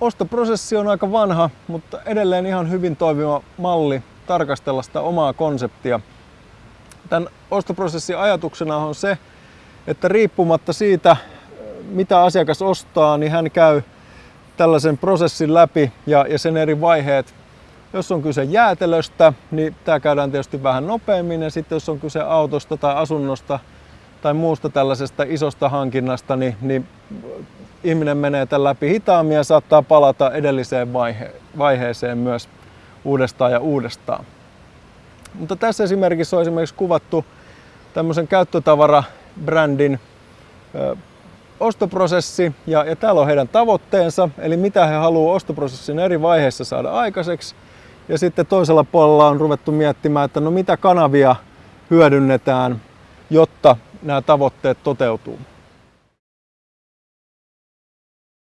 ostoprosessi on aika vanha, mutta edelleen ihan hyvin toimiva malli tarkastella sitä omaa konseptia. Tämän ostoprosessin ajatuksena on se, että riippumatta siitä, mitä asiakas ostaa, niin hän käy tällaisen prosessin läpi ja, ja sen eri vaiheet. Jos on kyse jäätelöstä, niin tämä käydään tietysti vähän nopeammin ja sitten jos on kyse autosta tai asunnosta tai muusta tällaisesta isosta hankinnasta, niin, niin ihminen menee tämän läpi hitaammin ja saattaa palata edelliseen vaihe- vaiheeseen myös uudestaan ja uudestaan. Mutta tässä esimerkissä on esimerkiksi kuvattu tämmöisen käyttötavaraa-brändin ostoprosessi ja, ja täällä on heidän tavoitteensa, eli mitä he haluavat ostoprosessin eri vaiheissa saada aikaiseksi. Ja sitten toisella puolella on ruvettu miettimään, että no mitä kanavia hyödynnetään, jotta nämä tavoitteet toteutuu.